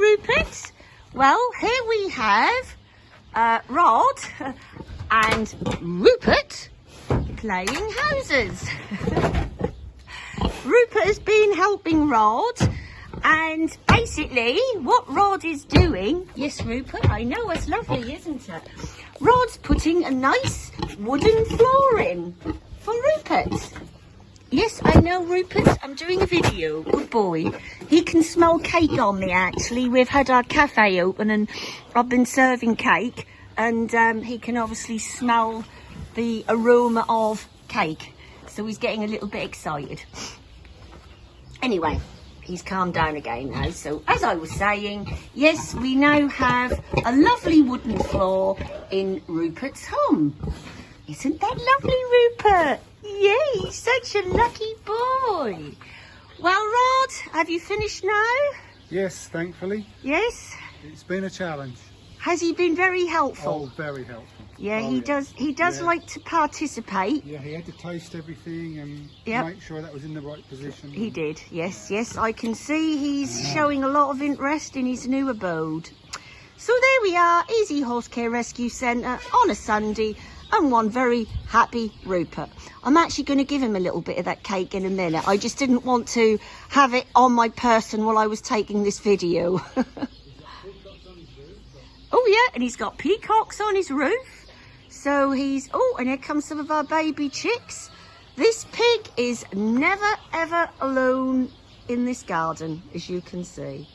Rupert. Well, here we have uh, Rod and Rupert playing houses. Rupert has been helping Rod and basically what Rod is doing, yes Rupert, I know it's lovely isn't it? Rod's putting a nice wooden floor in for Rupert. Yes, I know Rupert. I'm doing a video. Good boy. He can smell cake on me actually. We've had our cafe open and I've been serving cake and um, he can obviously smell the aroma of cake. So he's getting a little bit excited. Anyway, he's calmed down again now. So as I was saying, yes, we now have a lovely wooden floor in Rupert's home. Isn't that lovely, Rupert? Yay, such a lucky boy. Well, Rod, have you finished now? Yes, thankfully. Yes? It's been a challenge. Has he been very helpful? Oh, very helpful. yeah, Oh, he does. He does Yeah. like to participate. Yeah, he had to taste everything and Yep. make sure that was in the right position. He did. Yes, yes. I can see he's showing a lot of interest in his new abode. So there we are, Easy Horse Care Rescue Centre on a Sunday and one very happy Rupert. I'm actually going to give him a little bit of that cake in a minute. I just didn't want to have it on my person while I was taking this video. oh yeah, and he's got peacocks on his roof. So he's, oh, and here comes some of our baby chicks. This pig is never ever alone in this garden, as you can see.